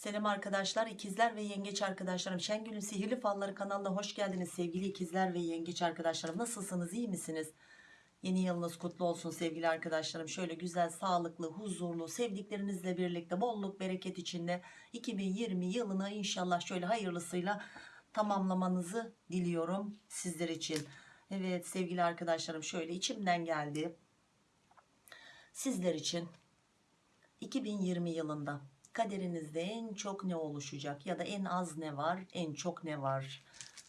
Selam arkadaşlar, ikizler ve yengeç arkadaşlarım. Şengül'ün Sihirli Falları kanalına hoş geldiniz sevgili ikizler ve yengeç arkadaşlarım. Nasılsınız, iyi misiniz? Yeni yılınız kutlu olsun sevgili arkadaşlarım. Şöyle güzel, sağlıklı, huzurlu, sevdiklerinizle birlikte bolluk, bereket içinde 2020 yılını inşallah şöyle hayırlısıyla tamamlamanızı diliyorum sizler için. Evet sevgili arkadaşlarım şöyle içimden geldi. Sizler için 2020 yılında kaderinizde en çok ne oluşacak ya da en az ne var en çok ne var?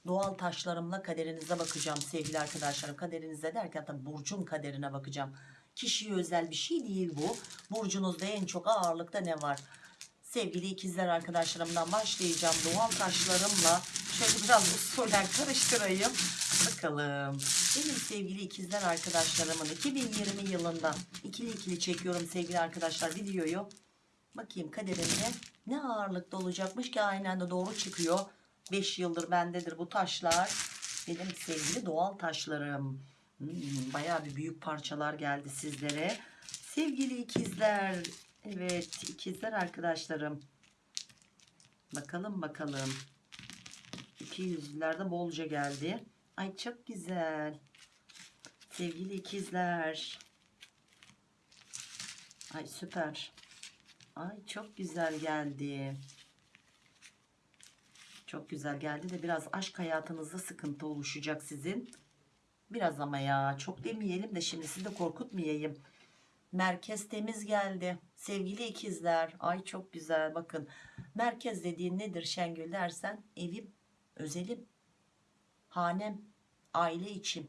Doğal taşlarımla kaderinize bakacağım sevgili arkadaşlarım. Kaderinize derken tabi burcun kaderine bakacağım. Kişiye özel bir şey değil bu. Burcunuzda en çok ağırlıkta ne var? Sevgili ikizler arkadaşlarımdan başlayacağım. Doğal taşlarımla şöyle biraz usulen karıştırayım. Bakalım. Benim sevgili ikizler arkadaşlarımın 2020 yılında ikili ikili çekiyorum sevgili arkadaşlar videoyu Bakayım kaderinde ne ağırlıkta olacakmış ki aynen de doğru çıkıyor. 5 yıldır bendedir bu taşlar. Benim sevgili doğal taşlarım. Hmm, bayağı bir büyük parçalar geldi sizlere. Sevgili ikizler. Evet ikizler arkadaşlarım. Bakalım bakalım. İki yüzlülerde bolca geldi. Ay çok güzel. Sevgili ikizler. Ay süper. Ay çok güzel geldi. Çok güzel geldi de biraz aşk hayatınızda sıkıntı oluşacak sizin. Biraz ama ya çok demeyelim de şimdi sizi de korkutmayayım. Merkez temiz geldi. Sevgili ikizler. Ay çok güzel bakın. Merkez dediğin nedir Şengül dersen evim, özelim, hanem, aile içim.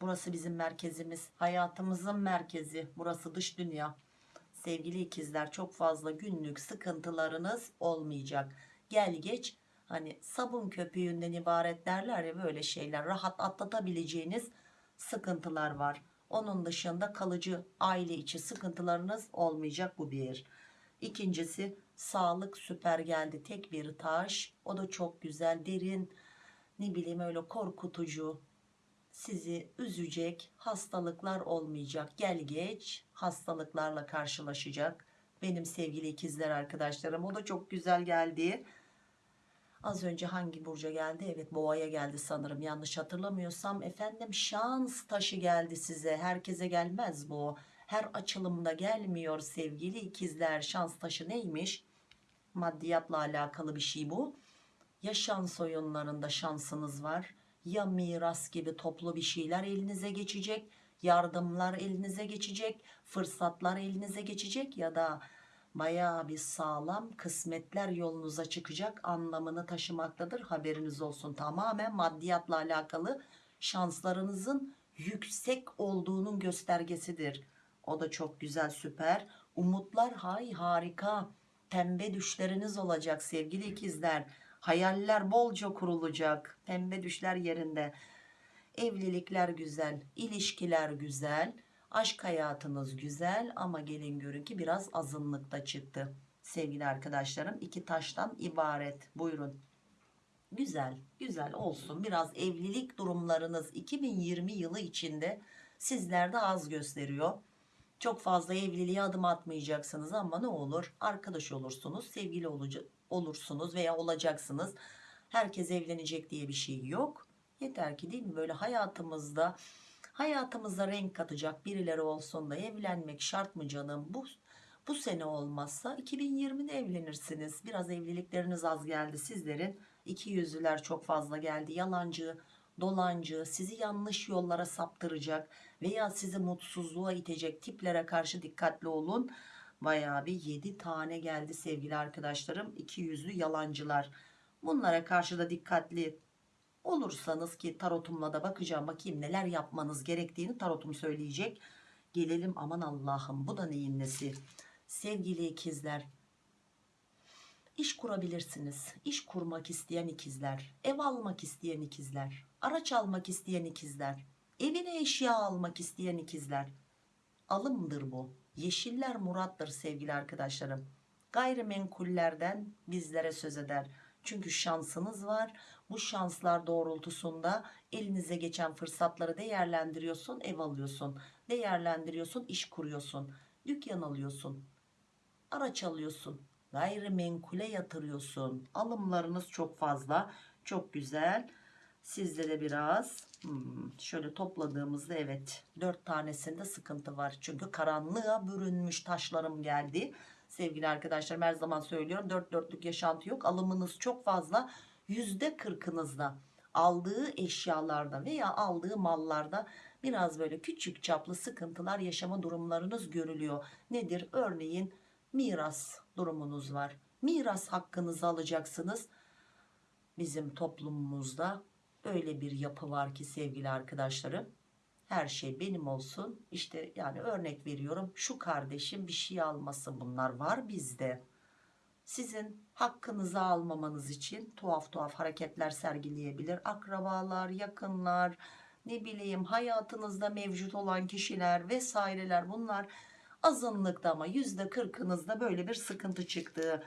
Burası bizim merkezimiz. Hayatımızın merkezi. Burası dış dünya sevgili ikizler çok fazla günlük sıkıntılarınız olmayacak. Gel geç hani sabun köpüğünden ibaret derler ya böyle şeyler rahat atlatabileceğiniz sıkıntılar var. Onun dışında kalıcı aile içi sıkıntılarınız olmayacak bu bir. İkincisi sağlık süper geldi tek bir taş o da çok güzel derin ne bileyim öyle korkutucu sizi üzecek hastalıklar olmayacak. Gel geç hastalıklarla karşılaşacak. Benim sevgili ikizler arkadaşlarım o da çok güzel geldi. Az önce hangi burca geldi? Evet boğaya geldi sanırım. Yanlış hatırlamıyorsam efendim şans taşı geldi size. Herkese gelmez bu. Her açılımda gelmiyor sevgili ikizler. Şans taşı neymiş? Maddiyatla alakalı bir şey bu. Ya şans oyunlarında şansınız var ya miras gibi toplu bir şeyler elinize geçecek yardımlar elinize geçecek fırsatlar elinize geçecek ya da bayağı bir sağlam kısmetler yolunuza çıkacak anlamını taşımaktadır. Haberiniz olsun. Tamamen maddiyatla alakalı şanslarınızın yüksek olduğunun göstergesidir. O da çok güzel süper. Umutlar hay harika. Pembe düşleriniz olacak sevgili ikizler hayaller bolca kurulacak. Pembe düşler yerinde. Evlilikler güzel ilişkiler güzel aşk hayatınız güzel ama gelin görün ki biraz azınlıkta çıktı. Sevgili arkadaşlarım iki taştan ibaret. Buyurun. Güzel güzel olsun. Biraz evlilik durumlarınız 2020 yılı içinde sizlerde az gösteriyor. Çok fazla evliliğe adım atmayacaksınız ama ne olur? Arkadaş olursunuz sevgili olursunuz veya olacaksınız. Herkes evlenecek diye bir şey yok. Yeter ki değil mi? Böyle hayatımızda hayatımıza renk katacak birileri olsun da evlenmek şart mı canım? Bu bu sene olmazsa 2020'de evlenirsiniz. Biraz evlilikleriniz az geldi. Sizlerin iki yüzlüler çok fazla geldi. Yalancı dolancı sizi yanlış yollara saptıracak veya sizi mutsuzluğa itecek tiplere karşı dikkatli olun bayağı bir 7 tane geldi sevgili arkadaşlarım. İki yüzlü yalancılar. Bunlara karşı da dikkatli olursanız ki tarotumla da bakacağım. Bakayım neler yapmanız gerektiğini tarotum söyleyecek. Gelelim aman Allah'ım bu da neyin nesi? Sevgili ikizler iş kurabilirsiniz. İş kurmak isteyen ikizler ev almak isteyen ikizler araç almak isteyen ikizler evine eşya almak isteyen ikizler. Alımdır bu yeşiller murattır sevgili arkadaşlarım. Gayrimenkullerden bizlere söz eder. Çünkü şansınız var. Bu şanslar doğrultusunda elinize geçen fırsatları değerlendiriyorsun ev alıyorsun. Değerlendiriyorsun iş kuruyorsun. Dükkan alıyorsun. Araç alıyorsun. Gayrimenkule yatırıyorsun. Alımlarınız çok fazla. Çok güzel. Sizde de biraz hmm, şöyle topladığımızda evet dört tanesinde sıkıntı var. Çünkü karanlığa bürünmüş taşlarım geldi. Sevgili arkadaşlarım her zaman söylüyorum dört dörtlük yaşantı yok. Alımınız çok fazla. Yüzde kırkınızda aldığı eşyalarda veya aldığı mallarda biraz böyle küçük çaplı sıkıntılar yaşama durumlarınız görülüyor. Nedir? Örneğin miras durumunuz var. Miras hakkınızı alacaksınız. Bizim toplumumuzda öyle bir yapı var ki sevgili arkadaşlarım. Her şey benim olsun. İşte yani örnek veriyorum. Şu kardeşim bir şey alması bunlar var bizde. Sizin hakkınızı almamanız için tuhaf tuhaf hareketler sergileyebilir. Akrabalar yakınlar ne bileyim hayatınızda mevcut olan kişiler vesaireler bunlar azınlıkta ama yüzde kırkınızda böyle bir sıkıntı çıktı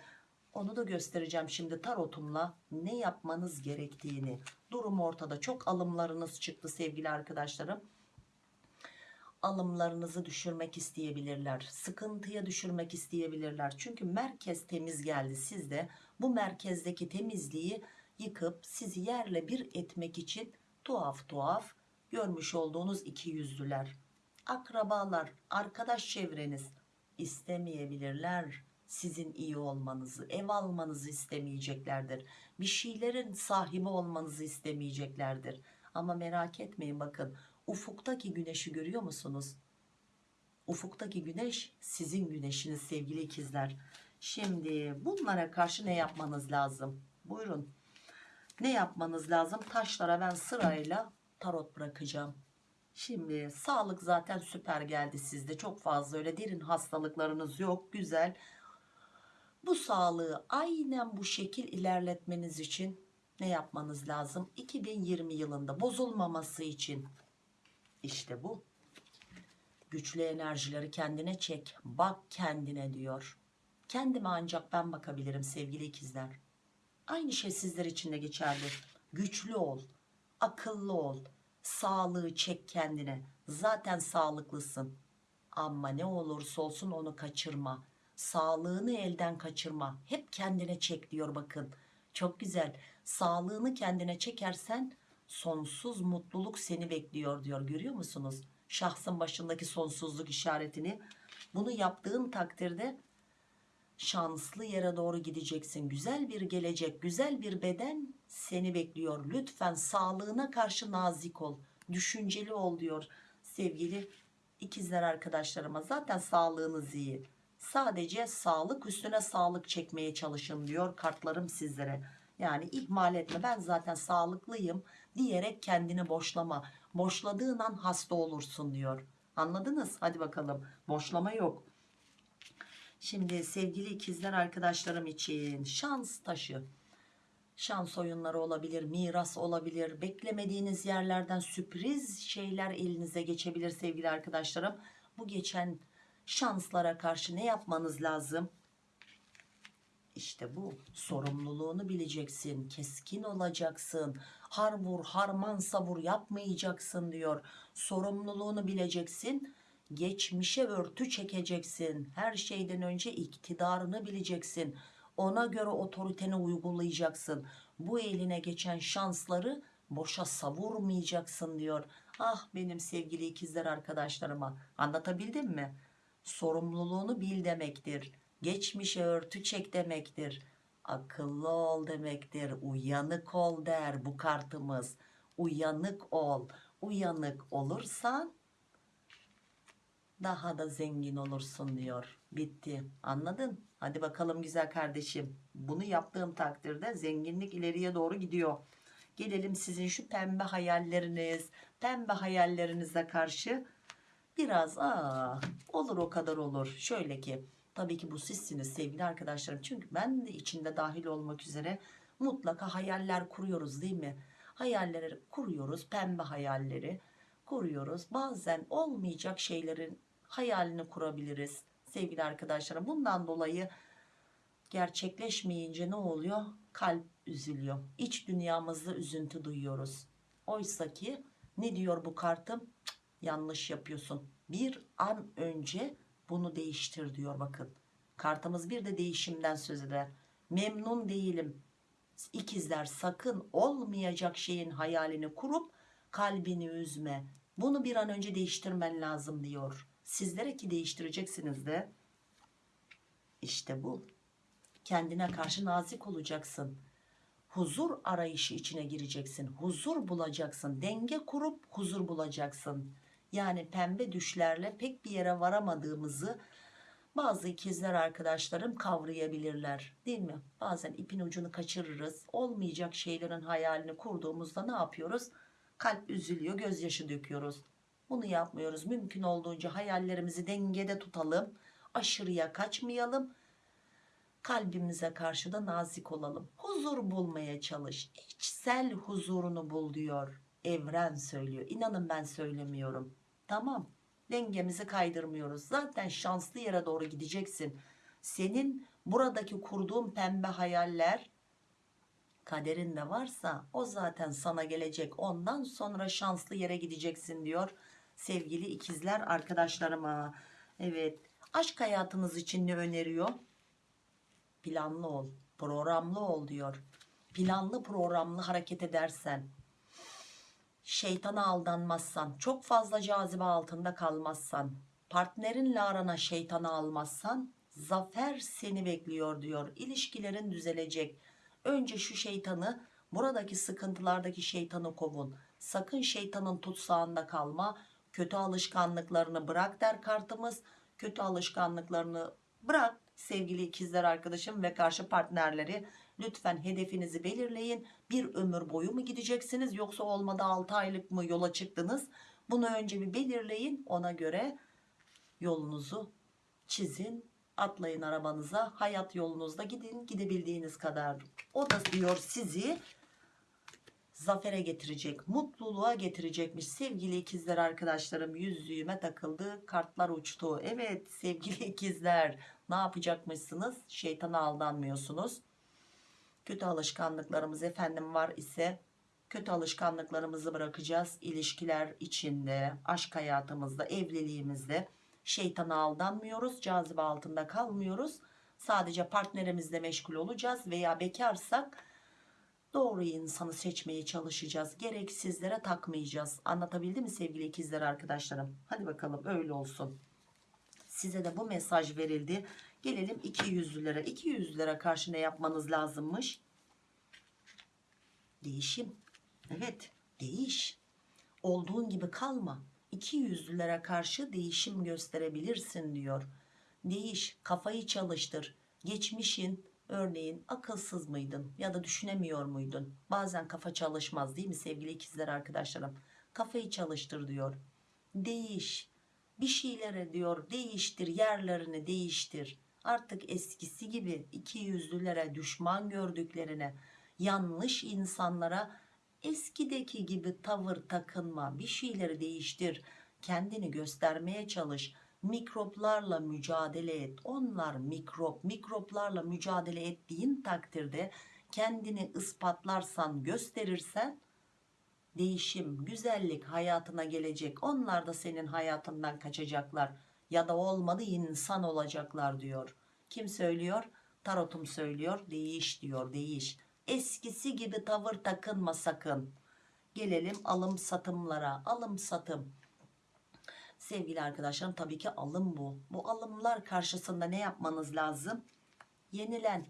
onu da göstereceğim şimdi tarotumla ne yapmanız gerektiğini. Durum ortada. Çok alımlarınız çıktı sevgili arkadaşlarım. Alımlarınızı düşürmek isteyebilirler. Sıkıntıya düşürmek isteyebilirler. Çünkü merkez temiz geldi. Sizde bu merkezdeki temizliği yıkıp sizi yerle bir etmek için tuhaf tuhaf görmüş olduğunuz iki yüzlüler. Akrabalar arkadaş çevreniz istemeyebilirler sizin iyi olmanızı ev almanızı istemeyeceklerdir. Bir şeylerin sahibi olmanızı istemeyeceklerdir. Ama merak etmeyin bakın ufuktaki güneşi görüyor musunuz? Ufuktaki güneş sizin güneşiniz sevgili ikizler. Şimdi bunlara karşı ne yapmanız lazım? Buyurun. Ne yapmanız lazım? Taşlara ben sırayla tarot bırakacağım. Şimdi sağlık zaten süper geldi sizde. Çok fazla öyle derin hastalıklarınız yok. Güzel. Bu sağlığı aynen bu şekil ilerletmeniz için ne yapmanız lazım? 2020 yılında bozulmaması için işte bu. Güçlü enerjileri kendine çek. Bak kendine diyor. Kendime ancak ben bakabilirim sevgili ikizler. Aynı şey sizler için de geçerli. Güçlü ol. Akıllı ol sağlığı çek kendine zaten sağlıklısın ama ne olursa olsun onu kaçırma sağlığını elden kaçırma. Hep kendine çek diyor bakın. Çok güzel. Sağlığını kendine çekersen sonsuz mutluluk seni bekliyor diyor. Görüyor musunuz? Şahsın başındaki sonsuzluk işaretini. Bunu yaptığın takdirde şanslı yere doğru gideceksin. Güzel bir gelecek güzel bir beden seni bekliyor. Lütfen sağlığına karşı nazik ol düşünceli ol diyor sevgili ikizler arkadaşlarıma. Zaten sağlığınız iyi sadece sağlık üstüne sağlık çekmeye çalışın diyor kartlarım sizlere yani ihmal etme ben zaten sağlıklıyım diyerek kendini boşlama boşladığın an hasta olursun diyor anladınız hadi bakalım boşlama yok Şimdi sevgili ikizler arkadaşlarım için şans taşı. Şans oyunları olabilir, miras olabilir. Beklemediğiniz yerlerden sürpriz şeyler elinize geçebilir sevgili arkadaşlarım. Bu geçen şanslara karşı ne yapmanız lazım? İşte bu. Sorumluluğunu bileceksin, keskin olacaksın, har vur harman savur yapmayacaksın diyor. Sorumluluğunu bileceksin geçmişe örtü çekeceksin. Her şeyden önce iktidarını bileceksin. Ona göre otoriteni uygulayacaksın. Bu eline geçen şansları boşa savurmayacaksın diyor. Ah benim sevgili ikizler arkadaşlarıma anlatabildim mi sorumluluğunu bil demektir geçmişe örtü çek demektir akıllı ol demektir uyanık ol der bu kartımız uyanık ol uyanık olursan daha da zengin olursun diyor. Bitti. Anladın? Hadi bakalım güzel kardeşim. Bunu yaptığım takdirde zenginlik ileriye doğru gidiyor. Gelelim sizin şu pembe hayalleriniz, pembe hayallerinize karşı biraz aa olur o kadar olur. Şöyle ki tabii ki bu sizsiniz sevgili arkadaşlarım. Çünkü ben de içinde dahil olmak üzere mutlaka hayaller kuruyoruz değil mi? Hayalleri kuruyoruz, pembe hayalleri kuruyoruz. Bazen olmayacak şeylerin hayalini kurabiliriz sevgili arkadaşlarım. Bundan dolayı gerçekleşmeyince ne oluyor? Kalp üzülüyor. İç dünyamızda üzüntü duyuyoruz. Oysa ki ne diyor bu kartım? Yanlış yapıyorsun. Bir an önce bunu değiştir diyor bakın. Kartımız bir de değişimden söz eder. Memnun değilim. İkizler sakın olmayacak şeyin hayalini kurup kalbini üzme. Bunu bir an önce değiştirmen lazım diyor. Sizlere ki değiştireceksiniz de. İşte bu. Kendine karşı nazik olacaksın. Huzur arayışı içine gireceksin. Huzur bulacaksın. Denge kurup huzur bulacaksın. Yani pembe düşlerle pek bir yere varamadığımızı bazı ikizler arkadaşlarım kavrayabilirler değil mi? Bazen ipin ucunu kaçırırız. Olmayacak şeylerin hayalini kurduğumuzda ne yapıyoruz? Kalp üzülüyor, gözyaşı döküyoruz. Bunu yapmıyoruz. Mümkün olduğunca hayallerimizi dengede tutalım. Aşırıya kaçmayalım. Kalbimize karşı da nazik olalım. Huzur bulmaya çalış. İçsel huzurunu bul diyor. Evren söylüyor. İnanın ben söylemiyorum. Tamam. Dengemizi kaydırmıyoruz. Zaten şanslı yere doğru gideceksin. Senin buradaki kurduğun pembe hayaller kaderinde varsa o zaten sana gelecek. Ondan sonra şanslı yere gideceksin diyor. Sevgili ikizler arkadaşlarıma. Evet. Aşk hayatınız için ne öneriyor? Planlı ol. Programlı ol diyor. Planlı programlı hareket edersen şeytana aldanmazsan, çok fazla cazibe altında kalmazsan, partnerinle arana şeytana almazsan zafer seni bekliyor diyor. İlişkilerin düzelecek. Önce şu şeytanı, buradaki sıkıntılardaki şeytanı kovun. Sakın şeytanın tutsağında kalma. Kötü alışkanlıklarını bırak der kartımız. Kötü alışkanlıklarını bırak sevgili ikizler arkadaşım ve karşı partnerleri lütfen hedefinizi belirleyin. Bir ömür boyu mu gideceksiniz yoksa olmadı 6 aylık mı yola çıktınız? Bunu önce bir belirleyin. Ona göre yolunuzu çizin atlayın arabanıza. Hayat yolunuzda gidin gidebildiğiniz kadar. O da diyor sizi zafere getirecek mutluluğa getirecekmiş. Sevgili ikizler arkadaşlarım yüzüğüme takıldı kartlar uçtu. Evet sevgili ikizler ne yapacakmışsınız? Şeytana aldanmıyorsunuz kötü alışkanlıklarımız efendim var ise kötü alışkanlıklarımızı bırakacağız ilişkiler içinde aşk hayatımızda evliliğimizde. Şeytana aldanmıyoruz cazibe altında kalmıyoruz. Sadece partnerimizle meşgul olacağız veya bekarsak doğru insanı seçmeye çalışacağız. Gereksizlere takmayacağız. Anlatabildim mi sevgili ikizler arkadaşlarım? Hadi bakalım öyle olsun. Size de bu mesaj verildi gelelim iki yüzlülere iki yüzlülere karşı ne yapmanız lazımmış? Değişim. Evet değiş. Olduğun gibi kalma. İki yüzlülere karşı değişim gösterebilirsin diyor. Değiş kafayı çalıştır. Geçmişin örneğin akılsız mıydın ya da düşünemiyor muydun? Bazen kafa çalışmaz değil mi sevgili ikizler arkadaşlarım? Kafayı çalıştır diyor. Değiş. Bir şeylere diyor değiştir yerlerini değiştir artık eskisi gibi iki yüzlülere düşman gördüklerine yanlış insanlara eskideki gibi tavır takınma bir şeyleri değiştir kendini göstermeye çalış mikroplarla mücadele et. Onlar mikrop mikroplarla mücadele ettiğin takdirde kendini ispatlarsan gösterirsen değişim güzellik hayatına gelecek. Onlar da senin hayatından kaçacaklar ya da olmadı insan olacaklar diyor. Kim söylüyor? Tarotum söylüyor. Değiş diyor değiş. Eskisi gibi tavır takınma sakın. Gelelim alım satımlara alım satım. Sevgili arkadaşlarım tabii ki alım bu. Bu alımlar karşısında ne yapmanız lazım? Yenilen.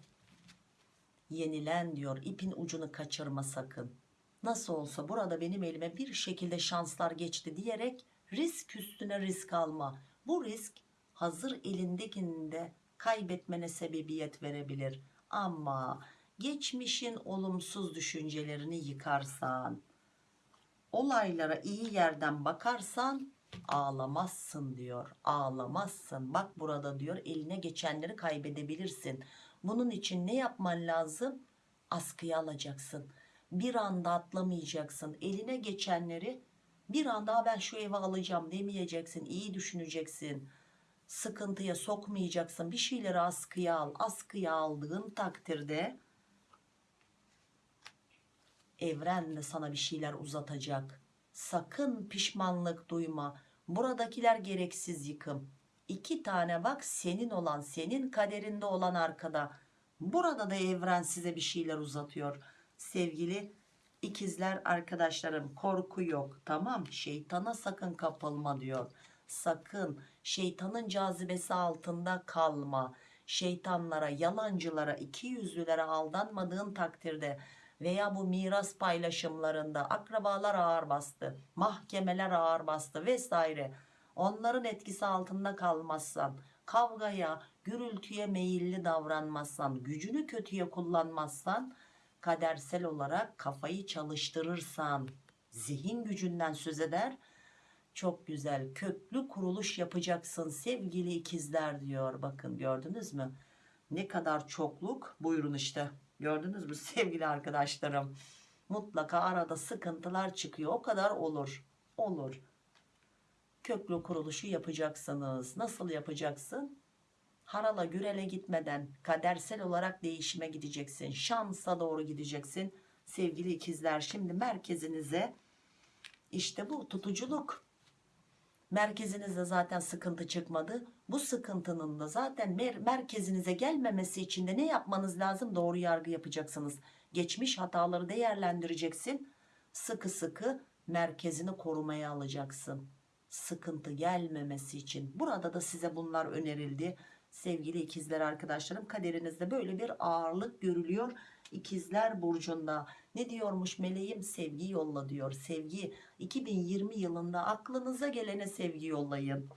Yenilen diyor. İpin ucunu kaçırma sakın. Nasıl olsa burada benim elime bir şekilde şanslar geçti diyerek risk üstüne risk alma bu risk hazır elindekinde kaybetmene sebebiyet verebilir. Ama geçmişin olumsuz düşüncelerini yıkarsan olaylara iyi yerden bakarsan ağlamazsın diyor. Ağlamazsın. Bak burada diyor eline geçenleri kaybedebilirsin. Bunun için ne yapman lazım? Askıya alacaksın. Bir anda atlamayacaksın. Eline geçenleri bir anda ben şu evi alacağım demeyeceksin iyi düşüneceksin. Sıkıntıya sokmayacaksın. Bir şeyleri askıya al. Askıya aldığın takdirde evren de sana bir şeyler uzatacak. Sakın pişmanlık duyma. Buradakiler gereksiz yıkım. İki tane bak senin olan senin kaderinde olan arkada. Burada da evren size bir şeyler uzatıyor. Sevgili ikizler arkadaşlarım korku yok tamam? Şeytana sakın kapılma diyor. Sakın. Şeytanın cazibesi altında kalma. Şeytanlara yalancılara iki yüzlülere aldanmadığın takdirde veya bu miras paylaşımlarında akrabalar ağır bastı mahkemeler ağır bastı vesaire. Onların etkisi altında kalmazsan kavgaya gürültüye meyilli davranmazsan gücünü kötüye kullanmazsan kadersel olarak kafayı çalıştırırsan zihin gücünden söz eder. Çok güzel köklü kuruluş yapacaksın sevgili ikizler diyor. Bakın gördünüz mü? Ne kadar çokluk. Buyurun işte. Gördünüz mü sevgili arkadaşlarım? Mutlaka arada sıkıntılar çıkıyor. O kadar olur. Olur. Köklü kuruluşu yapacaksınız. Nasıl yapacaksın harala gürele gitmeden kadersel olarak değişime gideceksin. Şansa doğru gideceksin. Sevgili ikizler şimdi merkezinize işte bu tutuculuk. Merkezinizde zaten sıkıntı çıkmadı. Bu sıkıntının da zaten mer merkezinize gelmemesi için de ne yapmanız lazım? Doğru yargı yapacaksınız. Geçmiş hataları değerlendireceksin. Sıkı sıkı merkezini korumaya alacaksın. Sıkıntı gelmemesi için. Burada da size bunlar önerildi sevgili ikizler arkadaşlarım kaderinizde böyle bir ağırlık görülüyor ikizler burcunda. Ne diyormuş meleğim? Sevgi yolla diyor. Sevgi 2020 yılında aklınıza gelene sevgi yollayın.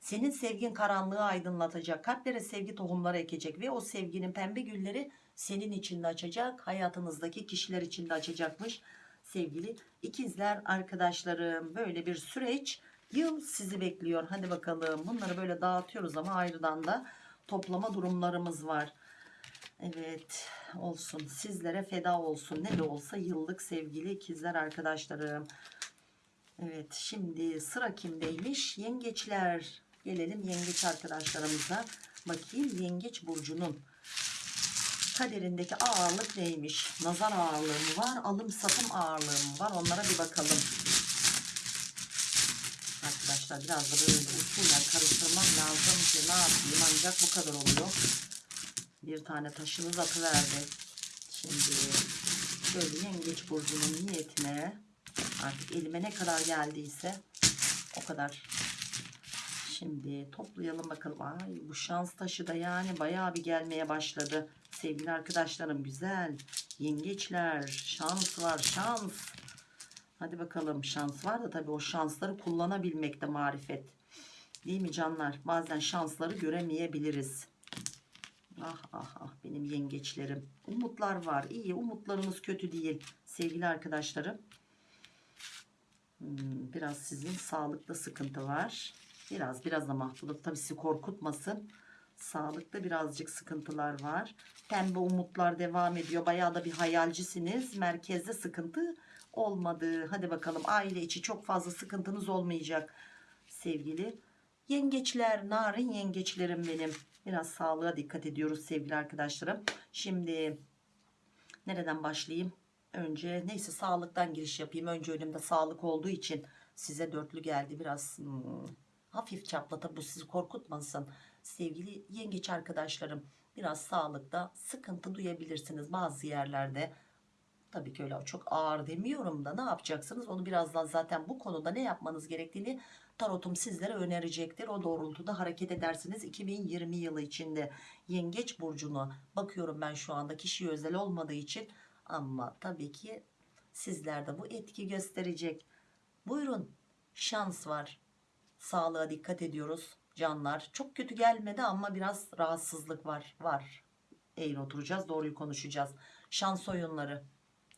Senin sevgin karanlığı aydınlatacak kalplere sevgi tohumları ekecek ve o sevginin pembe gülleri senin içinde açacak hayatınızdaki kişiler içinde açacakmış. Sevgili ikizler arkadaşlarım böyle bir süreç yıl sizi bekliyor. Hadi bakalım. Bunları böyle dağıtıyoruz ama ayrıdan da toplama durumlarımız var. Evet olsun. Sizlere feda olsun. Ne de olsa yıllık sevgili ikizler arkadaşlarım. Evet şimdi sıra kimdeymiş? Yengeçler. Gelelim yengeç arkadaşlarımıza. Bakayım yengeç burcunun kaderindeki ağırlık neymiş? Nazar ağırlığı mı var alım satım ağırlığı mı var? Onlara bir bakalım arkadaşlar biraz da böyle usulen karıştırmam lazım ki ne yapayım? Ancak bu kadar oluyor. Bir tane taşımız atıverdi. Şimdi böyle yengeç burcunun niyetine artık elime ne kadar geldiyse o kadar. Şimdi toplayalım bakalım. Ay bu şans taşı da yani bayağı bir gelmeye başladı. Sevgili arkadaşlarım güzel yengeçler şans var şans hadi bakalım şans var da tabii o şansları kullanabilmekte marifet. Değil mi canlar? Bazen şansları göremeyebiliriz. Ah ah ah benim yengeçlerim. Umutlar var. İyi umutlarımız kötü değil sevgili arkadaşlarım. Hmm, biraz sizin sağlıkta sıkıntı var. Biraz biraz da mahvoluk tabii sizi korkutmasın. Sağlıkta birazcık sıkıntılar var. Pembe umutlar devam ediyor. Bayağı da bir hayalcisiniz. Merkezde sıkıntı olmadı. Hadi bakalım aile içi çok fazla sıkıntınız olmayacak sevgili yengeçler narin yengeçlerim benim. Biraz sağlığa dikkat ediyoruz sevgili arkadaşlarım. Şimdi nereden başlayayım? Önce neyse sağlıktan giriş yapayım. Önce önümde sağlık olduğu için size dörtlü geldi. Biraz hmm, hafif çaplata bu sizi korkutmasın. Sevgili yengeç arkadaşlarım biraz sağlıkta sıkıntı duyabilirsiniz bazı yerlerde tabii ki öyle. Çok ağır demiyorum da ne yapacaksınız? Onu birazdan zaten bu konuda ne yapmanız gerektiğini tarotum sizlere önerecektir. O doğrultuda hareket edersiniz. 2020 yılı içinde yengeç burcunu bakıyorum ben şu anda. Kişi özel olmadığı için. Ama tabii ki sizlerde bu etki gösterecek. Buyurun şans var. Sağlığa dikkat ediyoruz canlar. Çok kötü gelmedi ama biraz rahatsızlık var. Var. Eğri oturacağız doğruyu konuşacağız. Şans oyunları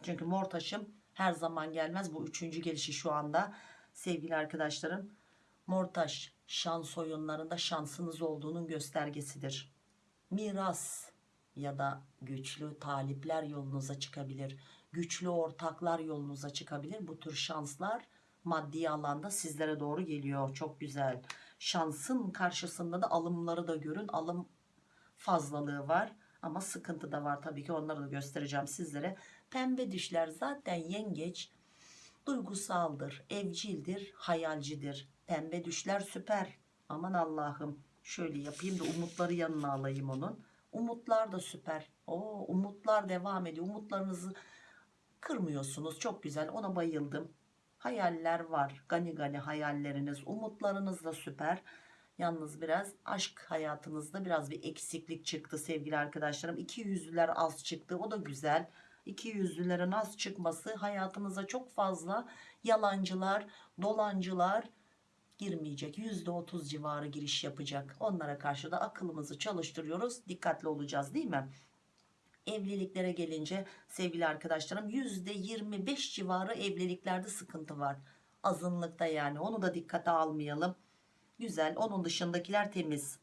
çünkü mor taşım her zaman gelmez. Bu üçüncü gelişi şu anda. Sevgili arkadaşlarım mor taş şans oyunlarında şansınız olduğunun göstergesidir. Miras ya da güçlü talipler yolunuza çıkabilir. Güçlü ortaklar yolunuza çıkabilir. Bu tür şanslar maddi alanda sizlere doğru geliyor. Çok güzel. Şansın karşısında da alımları da görün. Alım fazlalığı var ama sıkıntı da var. Tabii ki onları da göstereceğim sizlere pembe düşler zaten yengeç duygusaldır evcildir hayalcidir pembe düşler süper Aman Allah'ım. Şöyle yapayım da umutları yanına alayım onun. Umutlar da süper. Oo, umutlar devam ediyor. Umutlarınızı kırmıyorsunuz. Çok güzel. Ona bayıldım. Hayaller var. Gani gani hayalleriniz. Umutlarınız da süper. Yalnız biraz aşk hayatınızda biraz bir eksiklik çıktı sevgili arkadaşlarım. İki yüzlüler az çıktı. O da güzel. İki yüzlülerin az çıkması hayatınıza çok fazla yalancılar, dolancılar girmeyecek. %30 civarı giriş yapacak. Onlara karşı da akılımızı çalıştırıyoruz. Dikkatli olacağız değil mi? Evliliklere gelince sevgili arkadaşlarım %25 civarı evliliklerde sıkıntı var. Azınlıkta yani onu da dikkate almayalım. Güzel onun dışındakiler temiz.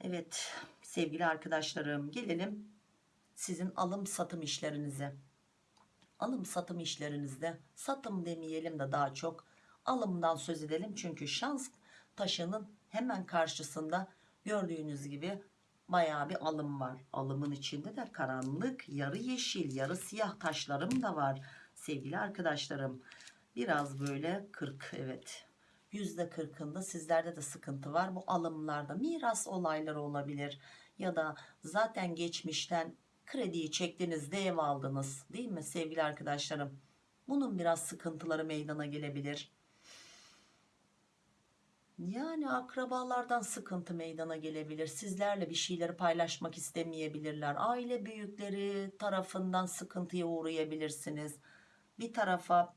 Evet sevgili arkadaşlarım gelelim sizin alım satım işlerinize. Alım satım işlerinizde satım demeyelim de daha çok alımdan söz edelim. Çünkü şans taşının hemen karşısında gördüğünüz gibi bayağı bir alım var. Alımın içinde de karanlık yarı yeşil yarı siyah taşlarım da var sevgili arkadaşlarım. Biraz böyle 40 evet yüzde kırkında sizlerde de sıkıntı var. Bu alımlarda miras olayları olabilir ya da zaten geçmişten krediyi çektiğinizde ev aldınız değil mi sevgili arkadaşlarım? Bunun biraz sıkıntıları meydana gelebilir. Yani akrabalardan sıkıntı meydana gelebilir. Sizlerle bir şeyleri paylaşmak istemeyebilirler. Aile büyükleri tarafından sıkıntıya uğrayabilirsiniz. Bir tarafa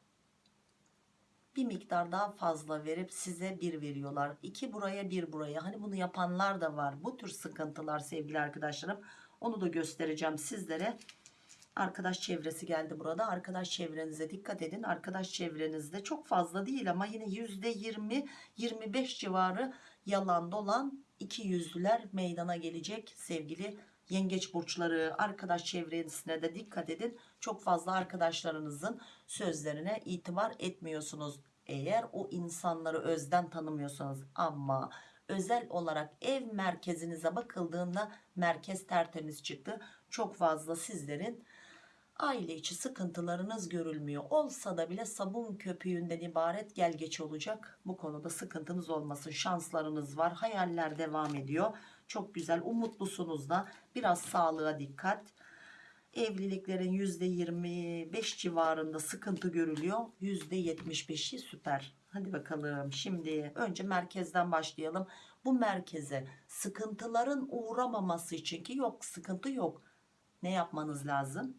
bir miktar daha fazla verip size bir veriyorlar. İki buraya bir buraya. Hani bunu yapanlar da var. Bu tür sıkıntılar sevgili arkadaşlarım. Onu da göstereceğim sizlere. Arkadaş çevresi geldi burada. Arkadaş çevrenize dikkat edin. Arkadaş çevrenizde çok fazla değil ama yine %20-25 civarı yalan dolan iki yüzlüler meydana gelecek sevgili yengeç burçları arkadaş çevresine de dikkat edin çok fazla arkadaşlarınızın sözlerine itibar etmiyorsunuz eğer o insanları özden tanımıyorsanız ama özel olarak ev merkezinize bakıldığında merkez tertemiz çıktı. Çok fazla sizlerin aile içi sıkıntılarınız görülmüyor. Olsa da bile sabun köpüğünden ibaret gel geç olacak. Bu konuda sıkıntınız olmasın. Şanslarınız var. Hayaller devam ediyor. Çok güzel. Umutlusunuz da. Biraz sağlığa dikkat. Evliliklerin %25 civarında sıkıntı görülüyor. %75'i süper hadi bakalım. Şimdi önce merkezden başlayalım. Bu merkeze sıkıntıların uğramaması için ki yok sıkıntı yok. Ne yapmanız lazım?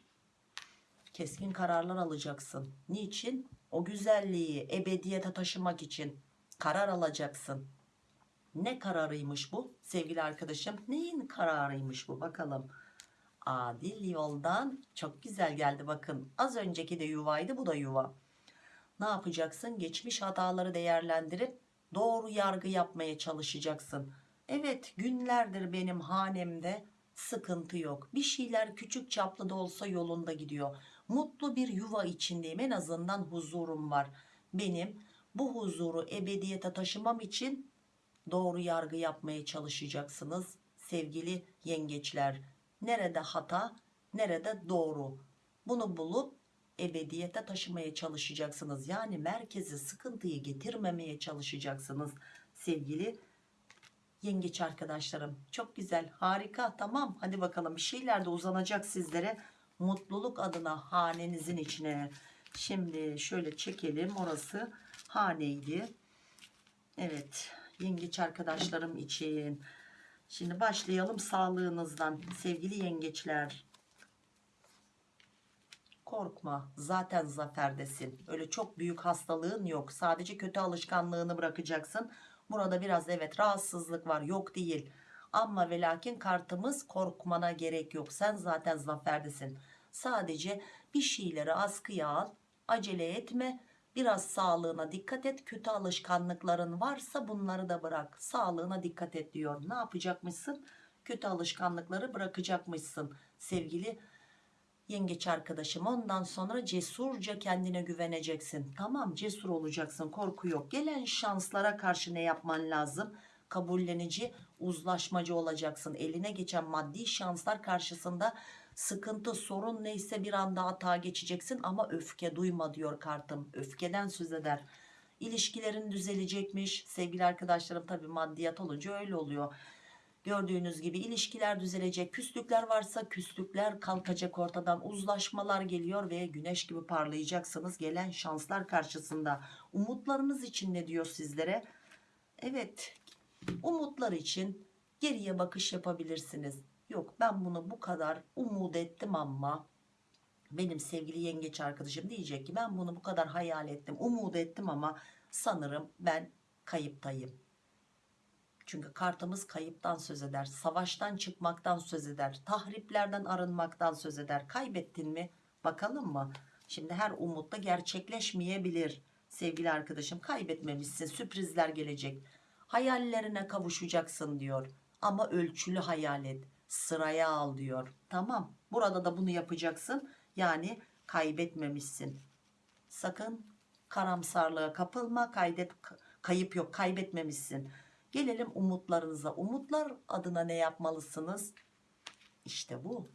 Keskin kararlar alacaksın. Niçin? O güzelliği ebediyete taşımak için karar alacaksın. Ne kararıymış bu? Sevgili arkadaşım neyin kararıymış bu? Bakalım. Adil yoldan çok güzel geldi bakın. Az önceki de yuvaydı bu da yuva ne yapacaksın? Geçmiş hataları değerlendirip doğru yargı yapmaya çalışacaksın. Evet günlerdir benim hanemde sıkıntı yok. Bir şeyler küçük çaplı da olsa yolunda gidiyor. Mutlu bir yuva içindeyim. En azından huzurum var. Benim bu huzuru ebediyete taşımam için doğru yargı yapmaya çalışacaksınız sevgili yengeçler. Nerede hata nerede doğru? Bunu bulup ebediyete taşımaya çalışacaksınız. Yani merkezi sıkıntıyı getirmemeye çalışacaksınız sevgili yengeç arkadaşlarım. Çok güzel harika. Tamam hadi bakalım. Bir şeyler de uzanacak sizlere. Mutluluk adına hanenizin içine. Şimdi şöyle çekelim. Orası haneydi? Evet yengeç arkadaşlarım için. Şimdi başlayalım sağlığınızdan sevgili yengeçler korkma zaten zaferdesin. Öyle çok büyük hastalığın yok. Sadece kötü alışkanlığını bırakacaksın. Burada biraz evet rahatsızlık var yok değil. Ama ve lakin kartımız korkmana gerek yok. Sen zaten zaferdesin. Sadece bir şeyleri askıya al acele etme. Biraz sağlığına dikkat et. Kötü alışkanlıkların varsa bunları da bırak. Sağlığına dikkat et diyor. Ne yapacakmışsın? Kötü alışkanlıkları bırakacakmışsın. Sevgili yengeç arkadaşım ondan sonra cesurca kendine güveneceksin. Tamam cesur olacaksın korku yok. Gelen şanslara karşı ne yapman lazım? Kabullenici uzlaşmacı olacaksın. Eline geçen maddi şanslar karşısında sıkıntı sorun neyse bir anda hata geçeceksin ama öfke duyma diyor kartım. Öfkeden söz eder. İlişkilerin düzelecekmiş. Sevgili arkadaşlarım tabii maddiyat olunca öyle oluyor. Gördüğünüz gibi ilişkiler düzelecek. Küslükler varsa küslükler kalkacak ortadan. Uzlaşmalar geliyor ve güneş gibi parlayacaksınız. Gelen şanslar karşısında. Umutlarınız için ne diyor sizlere? Evet umutlar için geriye bakış yapabilirsiniz. Yok ben bunu bu kadar umut ettim ama benim sevgili yengeç arkadaşım diyecek ki ben bunu bu kadar hayal ettim umut ettim ama sanırım ben kayıptayım. Çünkü kartımız kayıptan söz eder, savaştan çıkmaktan söz eder, tahriplerden arınmaktan söz eder. Kaybettin mi? Bakalım mı? Şimdi her umut da gerçekleşmeyebilir. Sevgili arkadaşım kaybetmemişsin, sürprizler gelecek. Hayallerine kavuşacaksın diyor. Ama ölçülü hayal et, sıraya al diyor. Tamam, burada da bunu yapacaksın. Yani kaybetmemişsin. Sakın karamsarlığa kapılma, kaydet, kayıp yok, kaybetmemişsin. Gelelim umutlarınıza. Umutlar adına ne yapmalısınız? İşte bu.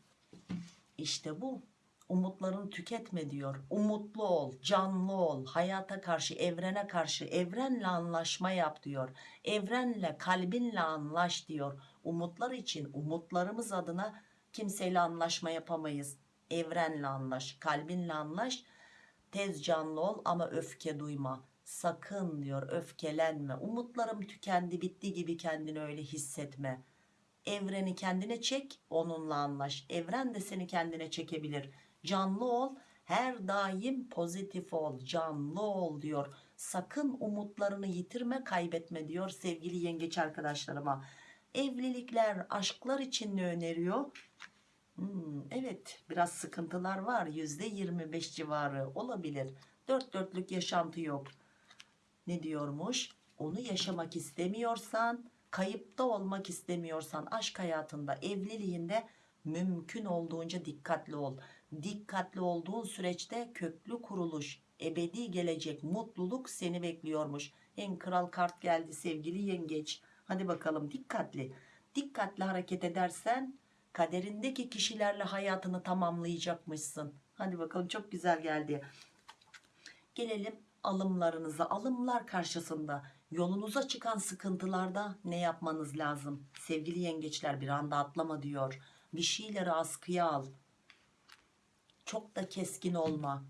İşte bu. Umutlarını tüketme diyor. Umutlu ol, canlı ol, hayata karşı, evrene karşı, evrenle anlaşma yap diyor. Evrenle, kalbinle anlaş diyor. Umutlar için, umutlarımız adına kimseyle anlaşma yapamayız. Evrenle anlaş, kalbinle anlaş. Tez canlı ol ama öfke duyma. Sakın diyor öfkelenme. Umutlarım tükendi bitti gibi kendini öyle hissetme. Evreni kendine çek onunla anlaş. Evren de seni kendine çekebilir. Canlı ol her daim pozitif ol canlı ol diyor. Sakın umutlarını yitirme kaybetme diyor sevgili yengeç arkadaşlarıma. Evlilikler aşklar için ne öneriyor? Hmm, evet biraz sıkıntılar var %25 civarı olabilir. Dört dörtlük yaşantı yok ne diyormuş? Onu yaşamak istemiyorsan, kayıpta olmak istemiyorsan aşk hayatında, evliliğinde mümkün olduğunca dikkatli ol. Dikkatli olduğun süreçte köklü kuruluş, ebedi gelecek mutluluk seni bekliyormuş. En kral kart geldi sevgili yengeç. Hadi bakalım dikkatli. Dikkatli hareket edersen kaderindeki kişilerle hayatını tamamlayacakmışsın. Hadi bakalım çok güzel geldi. Gelelim alımlarınıza alımlar karşısında yolunuza çıkan sıkıntılarda ne yapmanız lazım? Sevgili yengeçler bir anda atlama diyor. Bir şeyleri askıya al. Çok da keskin olma.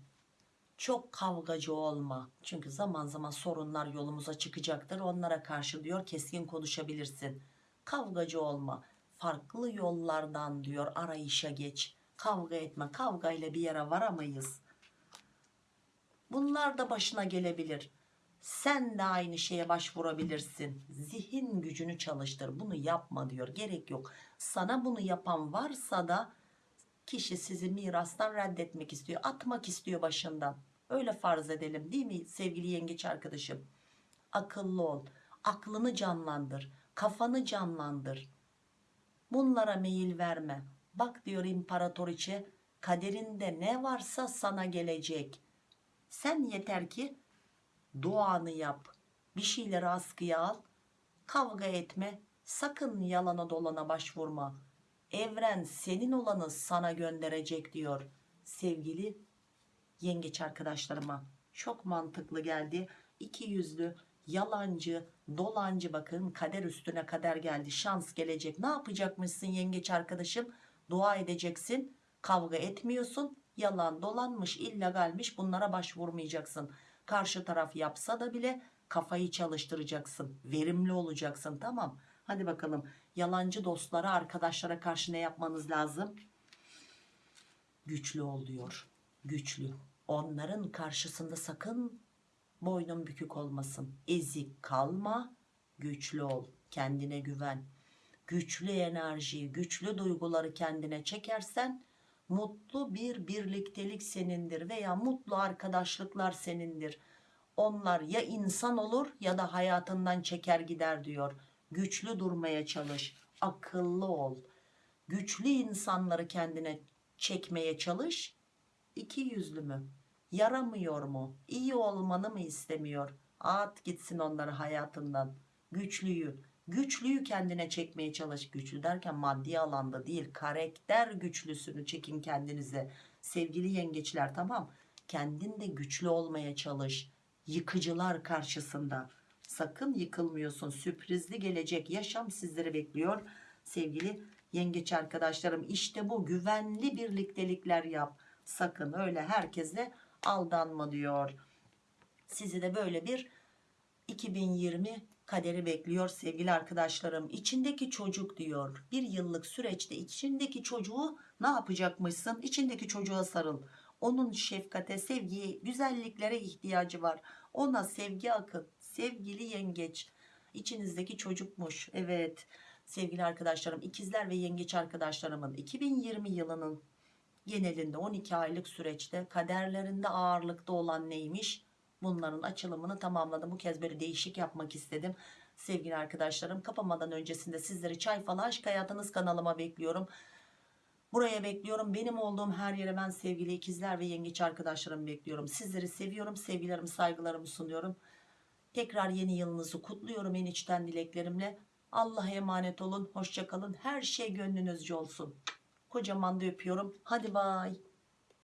Çok kavgacı olma. Çünkü zaman zaman sorunlar yolumuza çıkacaktır. Onlara karşı diyor keskin konuşabilirsin. Kavgacı olma. Farklı yollardan diyor arayışa geç. Kavga etme. Kavgayla bir yere varamayız Bunlar da başına gelebilir. Sen de aynı şeye başvurabilirsin. Zihin gücünü çalıştır. Bunu yapma diyor. Gerek yok. Sana bunu yapan varsa da kişi sizi mirastan reddetmek istiyor. Atmak istiyor başından. Öyle farz edelim değil mi sevgili yengeç arkadaşım? Akıllı ol. Aklını canlandır. Kafanı canlandır. Bunlara meyil verme. Bak diyor imparatoriçe kaderinde ne varsa sana gelecek sen yeter ki duanı yap. Bir şeyleri askıya al. Kavga etme. Sakın yalana dolana başvurma. Evren senin olanı sana gönderecek diyor. Sevgili yengeç arkadaşlarıma. Çok mantıklı geldi. İki yüzlü, yalancı, dolancı bakın kader üstüne kader geldi. Şans gelecek. Ne yapacakmışsın yengeç arkadaşım? Dua edeceksin. Kavga etmiyorsun yalan dolanmış illegalmiş bunlara başvurmayacaksın. Karşı taraf yapsa da bile kafayı çalıştıracaksın verimli olacaksın. Tamam hadi bakalım. Yalancı dostlara arkadaşlara karşı ne yapmanız lazım? Güçlü ol diyor güçlü. Onların karşısında sakın boynun bükük olmasın. Ezik kalma güçlü ol kendine güven. Güçlü enerjiyi güçlü duyguları kendine çekersen mutlu bir birliktelik senindir veya mutlu arkadaşlıklar senindir. Onlar ya insan olur ya da hayatından çeker gider diyor. Güçlü durmaya çalış, akıllı ol. Güçlü insanları kendine çekmeye çalış. İki yüzlü mü? Yaramıyor mu? İyi olmanı mı istemiyor? At gitsin onları hayatından. Güçlüyü, Güçlüyü kendine çekmeye çalış. Güçlü derken maddi alanda değil. Karakter güçlüsünü çekin kendinize. Sevgili yengeçler tamam. Kendin de güçlü olmaya çalış. yıkıcılar karşısında. Sakın yıkılmıyorsun. Sürprizli gelecek yaşam sizleri bekliyor. Sevgili yengeç arkadaşlarım işte bu güvenli birliktelikler yap. Sakın öyle herkese aldanma diyor. Sizi de böyle bir 2020 kaderi bekliyor sevgili arkadaşlarım. İçindeki çocuk diyor. Bir yıllık süreçte içindeki çocuğu ne yapacakmışsın? İçindeki çocuğa sarıl. Onun şefkate, sevgiye, güzelliklere ihtiyacı var. Ona sevgi akın. Sevgili yengeç. İçinizdeki çocukmuş. Evet sevgili arkadaşlarım ikizler ve yengeç arkadaşlarımın 2020 yılının genelinde 12 aylık süreçte kaderlerinde ağırlıkta olan neymiş? Bunların açılımını tamamladım. Bu kez böyle değişik yapmak istedim. Sevgili arkadaşlarım kapamadan öncesinde sizleri Çay Falı Aşk Hayatınız kanalıma bekliyorum. Buraya bekliyorum. Benim olduğum her yere ben sevgili ikizler ve yengeç arkadaşlarımı bekliyorum. Sizleri seviyorum. Sevgilerimi, saygılarımı sunuyorum. Tekrar yeni yılınızı kutluyorum en içten dileklerimle. Allah'a emanet olun. Hoşçakalın. Her şey gönlünüzce olsun. Kocaman da öpüyorum. Hadi bay.